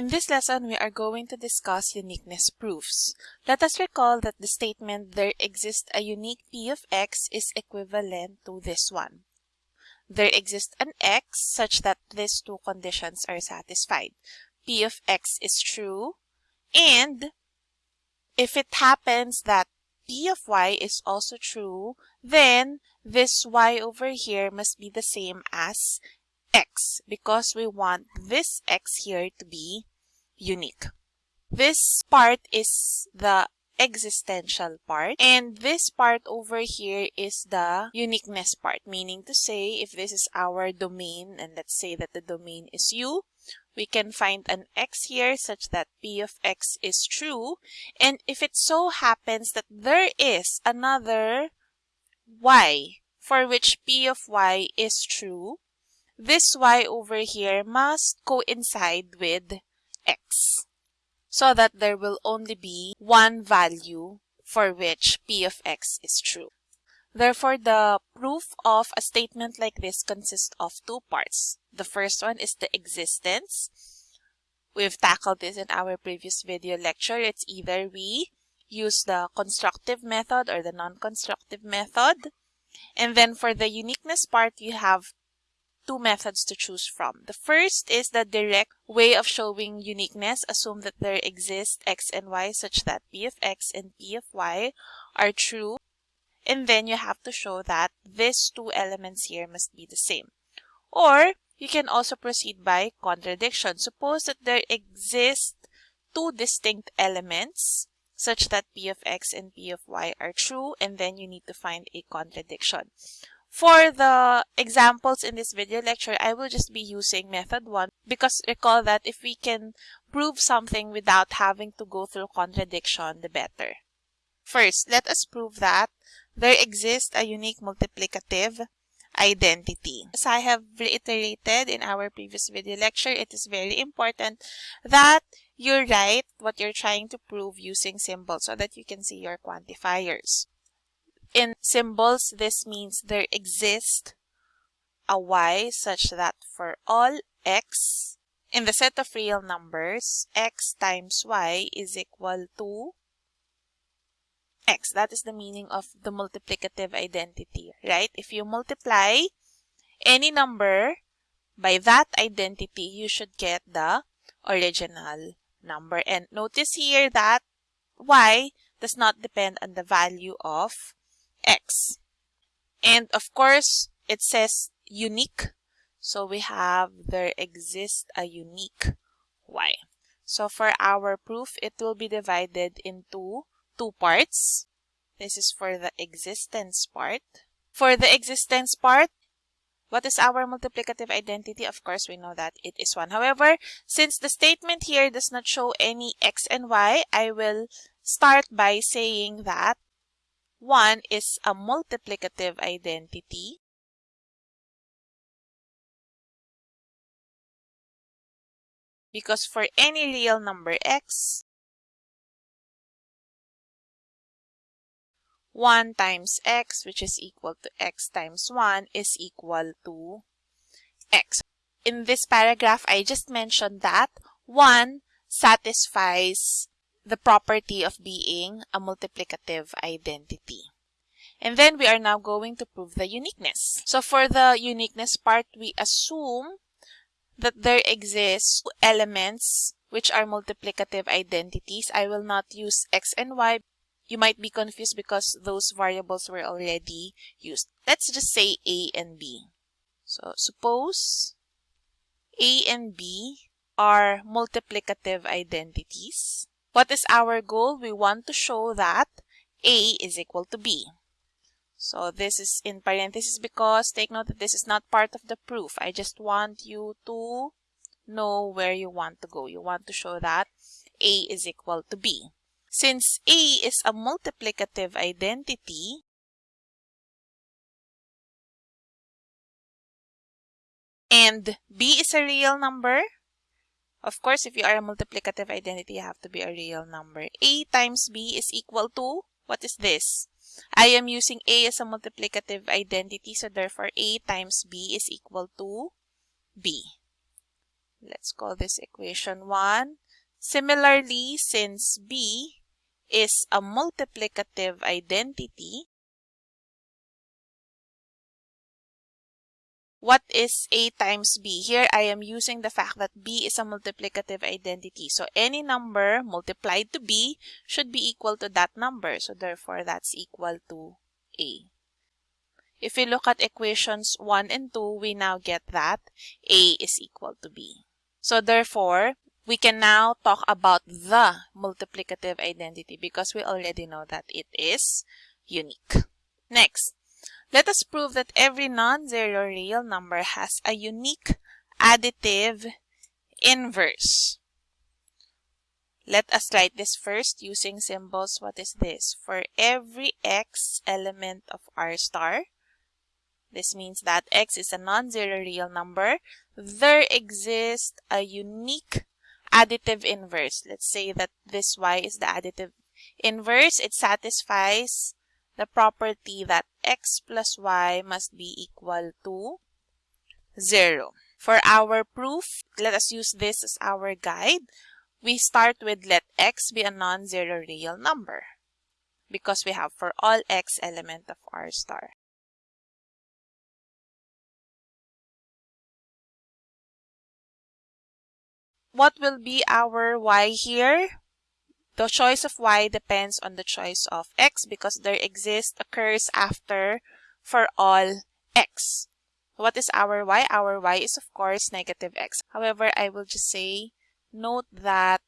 In this lesson, we are going to discuss uniqueness proofs. Let us recall that the statement there exists a unique p of x is equivalent to this one. There exists an x such that these two conditions are satisfied. p of x is true and if it happens that p of y is also true, then this y over here must be the same as x because we want this x here to be unique. This part is the existential part and this part over here is the uniqueness part meaning to say if this is our domain and let's say that the domain is u we can find an x here such that p of x is true and if it so happens that there is another y for which p of y is true this y over here must coincide with x so that there will only be one value for which p of x is true. Therefore, the proof of a statement like this consists of two parts. The first one is the existence. We've tackled this in our previous video lecture. It's either we use the constructive method or the non-constructive method. And then for the uniqueness part, you have two methods to choose from. The first is the direct way of showing uniqueness. Assume that there exist x and y such that p of x and p of y are true. And then you have to show that these two elements here must be the same. Or you can also proceed by contradiction. Suppose that there exist two distinct elements such that p of x and p of y are true and then you need to find a contradiction. For the examples in this video lecture, I will just be using method 1 because recall that if we can prove something without having to go through contradiction, the better. First, let us prove that there exists a unique multiplicative identity. As I have reiterated in our previous video lecture, it is very important that you write what you're trying to prove using symbols so that you can see your quantifiers. In symbols, this means there exists a y such that for all x in the set of real numbers, x times y is equal to x. That is the meaning of the multiplicative identity, right? If you multiply any number by that identity, you should get the original number. And notice here that y does not depend on the value of x. And of course, it says unique. So we have there exists a unique y. So for our proof, it will be divided into two parts. This is for the existence part. For the existence part, what is our multiplicative identity? Of course, we know that it is 1. However, since the statement here does not show any x and y, I will start by saying that 1 is a multiplicative identity. Because for any real number x, 1 times x, which is equal to x times 1, is equal to x. In this paragraph, I just mentioned that 1 satisfies the property of being a multiplicative identity. And then we are now going to prove the uniqueness. So for the uniqueness part, we assume that there exists elements which are multiplicative identities. I will not use x and y. You might be confused because those variables were already used. Let's just say a and b. So suppose a and b are multiplicative identities. What is our goal? We want to show that A is equal to B. So this is in parentheses because take note that this is not part of the proof. I just want you to know where you want to go. You want to show that A is equal to B. Since A is a multiplicative identity, and B is a real number, of course, if you are a multiplicative identity, you have to be a real number. A times B is equal to, what is this? I am using A as a multiplicative identity, so therefore A times B is equal to B. Let's call this equation 1. Similarly, since b is a multiplicative identity, what is a times b? Here I am using the fact that b is a multiplicative identity. So any number multiplied to b should be equal to that number. So therefore that's equal to a. If we look at equations 1 and 2, we now get that a is equal to b. So therefore, we can now talk about the multiplicative identity because we already know that it is unique. Next, let us prove that every non-zero real number has a unique additive inverse. Let us write this first using symbols. What is this? For every x element of R star, this means that x is a non-zero real number. There exists a unique additive inverse. Let's say that this y is the additive inverse. It satisfies the property that x plus y must be equal to 0. For our proof, let us use this as our guide. We start with let x be a non-zero real number because we have for all x element of R star. what will be our y here? The choice of y depends on the choice of x because there exists occurs after for all x. What is our y? Our y is of course negative x. However, I will just say note that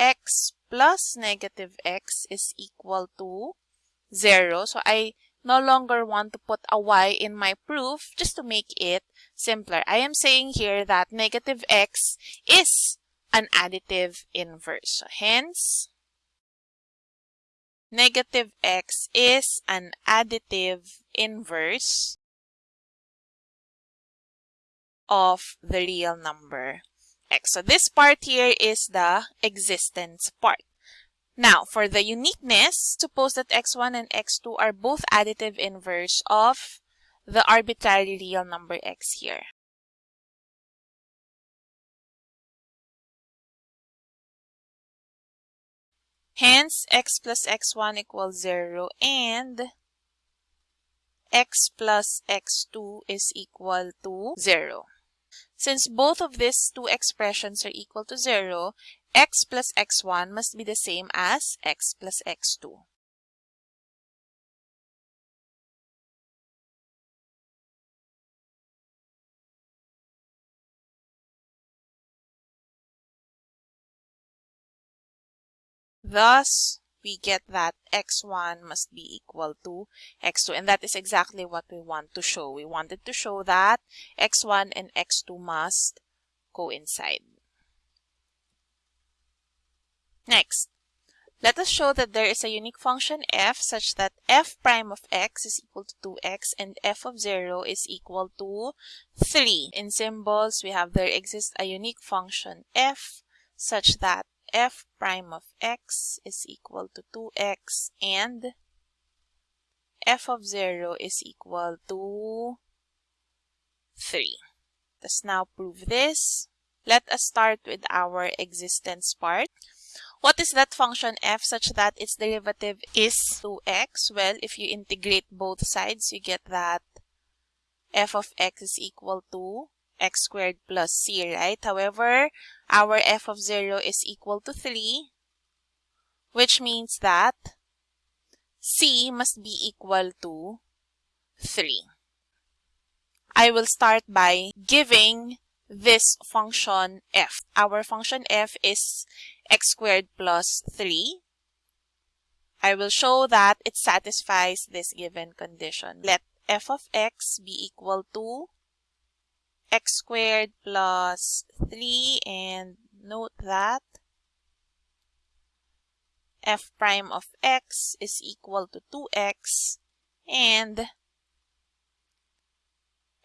x plus negative x is equal to 0. So I no longer want to put a y in my proof just to make it simpler. I am saying here that negative x is an additive inverse. So hence, negative x is an additive inverse of the real number x. So this part here is the existence part. Now, for the uniqueness, suppose that x1 and x2 are both additive inverse of the arbitrary real number x here. Hence, x plus x1 equals 0 and x plus x2 is equal to 0. Since both of these two expressions are equal to 0, x plus x1 must be the same as x plus x2. Thus, we get that x1 must be equal to x2 and that is exactly what we want to show. We wanted to show that x1 and x2 must coincide. Next, let us show that there is a unique function f such that f prime of x is equal to 2x and f of 0 is equal to 3. In symbols, we have there exists a unique function f such that f prime of x is equal to 2x and f of 0 is equal to 3. Let's now prove this. Let us start with our existence part. What is that function f such that its derivative is 2x? Well, if you integrate both sides, you get that f of x is equal to x squared plus c, right? However, our f of 0 is equal to 3, which means that c must be equal to 3. I will start by giving this function f. Our function f is x squared plus 3. I will show that it satisfies this given condition. Let f of x be equal to x squared plus 3 and note that f prime of x is equal to 2x and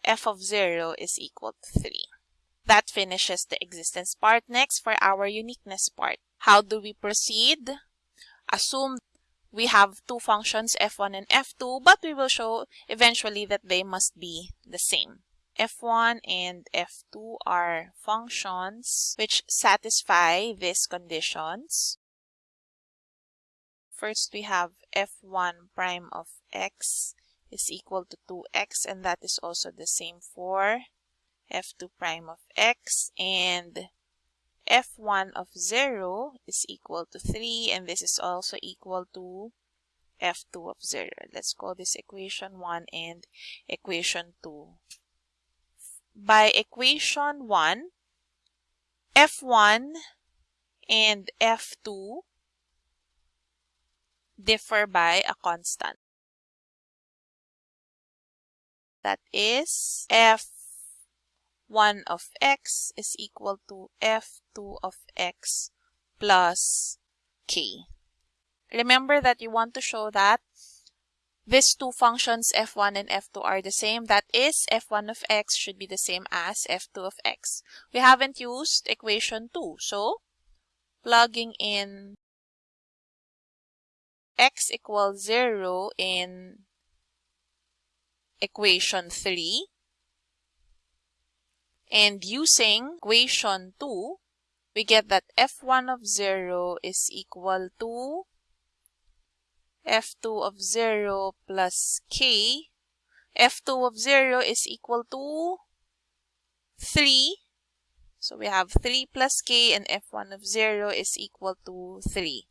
f of 0 is equal to 3. That finishes the existence part. Next, for our uniqueness part. How do we proceed? Assume we have two functions, f1 and f2, but we will show eventually that they must be the same. F1 and f2 are functions which satisfy these conditions. First, we have f1 prime of x is equal to 2x and that is also the same for f2 prime of x and f1 of 0 is equal to 3 and this is also equal to f2 of 0. Let's call this equation 1 and equation 2. By equation 1, f1 and f2 differ by a constant. That is f1 of x is equal to f2 of x plus k. Remember that you want to show that these two functions f1 and f2 are the same. That is, f1 of x should be the same as f2 of x. We haven't used equation 2. So, plugging in x equals 0 in equation 3 and using equation 2, we get that f1 of 0 is equal to f2 of 0 plus k. f2 of 0 is equal to 3. So we have 3 plus k and f1 of 0 is equal to 3.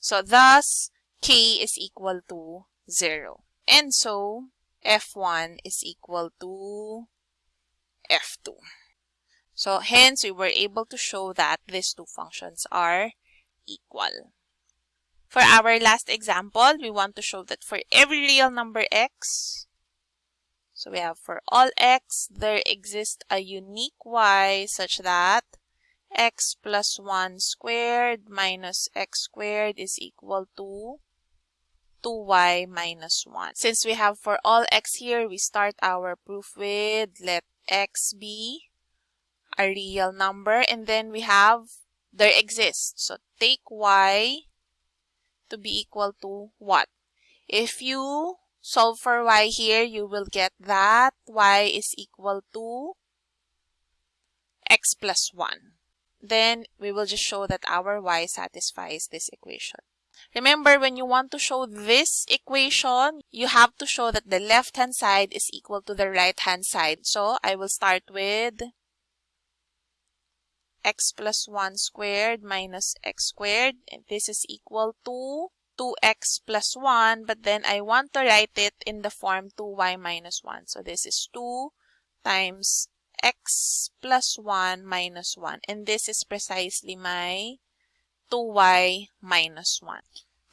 So thus, k is equal to 0. And so, f1 is equal to f2. So hence, we were able to show that these two functions are equal. For our last example, we want to show that for every real number x, so we have for all x, there exists a unique y such that x plus 1 squared minus x squared is equal to 2y minus 1. Since we have for all x here, we start our proof with let x be a real number and then we have there exists. So take y to be equal to what? If you solve for y here, you will get that y is equal to x plus 1. Then we will just show that our y satisfies this equation. Remember, when you want to show this equation, you have to show that the left-hand side is equal to the right-hand side. So, I will start with x plus 1 squared minus x squared. This is equal to 2x plus 1. But then I want to write it in the form 2y minus 1. So this is 2 times x plus 1 minus 1. And this is precisely my 2y minus 1.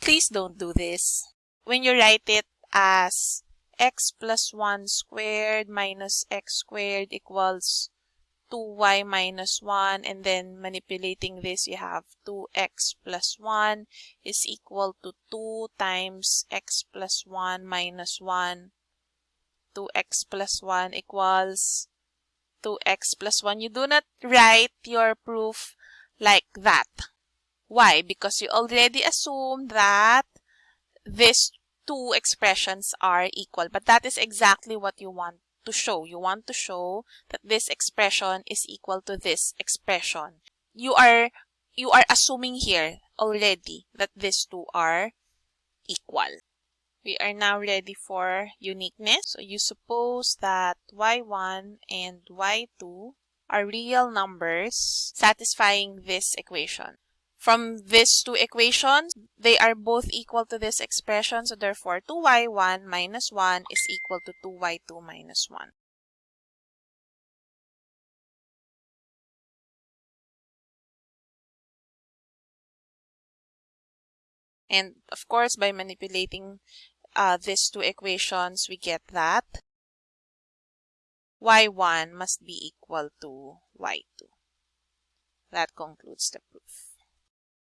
Please don't do this. When you write it as x plus 1 squared minus x squared equals 2y minus 1 and then manipulating this you have 2x plus 1 is equal to 2 times x plus 1 minus 1 2x plus 1 equals 2x plus 1 you do not write your proof like that. Why? Because you already assume that these two expressions are equal but that is exactly what you want to show. You want to show that this expression is equal to this expression. You are you are assuming here already that these two are equal. We are now ready for uniqueness. So you suppose that y1 and y2 are real numbers satisfying this equation. From these two equations, they are both equal to this expression. So therefore, 2y1 minus 1 is equal to 2y2 minus 1. And of course, by manipulating uh, these two equations, we get that y1 must be equal to y2. That concludes the proof.